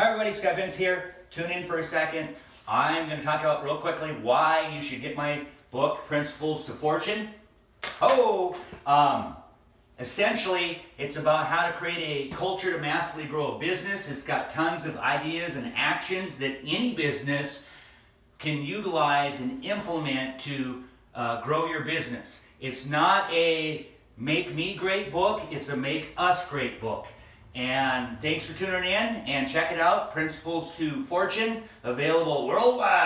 Hi everybody, Scott Bintz here. Tune in for a second. I'm going to talk about real quickly why you should get my book, Principles to Fortune. Oh, um, essentially, it's about how to create a culture to massively grow a business. It's got tons of ideas and actions that any business can utilize and implement to uh, grow your business. It's not a make me great book, it's a make us great book. And thanks for tuning in and check it out. Principles to Fortune, available worldwide.